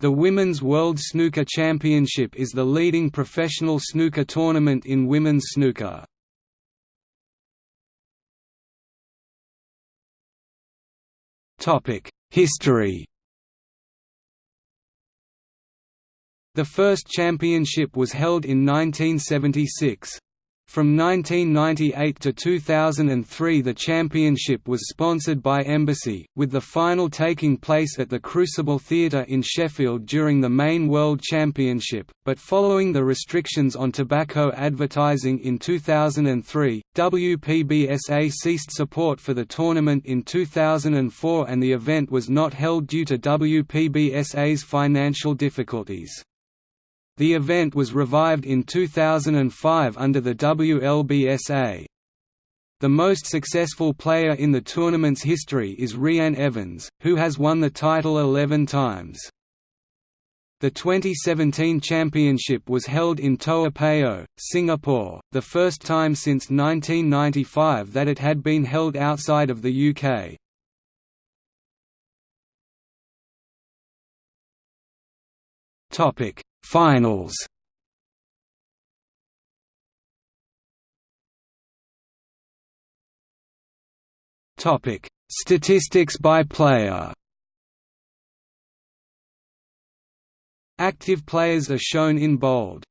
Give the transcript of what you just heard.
The Women's World Snooker Championship is the leading professional snooker tournament in women's snooker. History The first championship was held in 1976. From 1998 to 2003 the championship was sponsored by Embassy, with the final taking place at the Crucible Theatre in Sheffield during the main World Championship, but following the restrictions on tobacco advertising in 2003, WPBSA ceased support for the tournament in 2004 and the event was not held due to WPBSA's financial difficulties. The event was revived in 2005 under the WLBSA. The most successful player in the tournament's history is Reanne Evans, who has won the title 11 times. The 2017 championship was held in Toa Payoh, Singapore, the first time since 1995 that it had been held outside of the UK. Topic: Finals Topic: Statistics by player. Active players are shown in bold.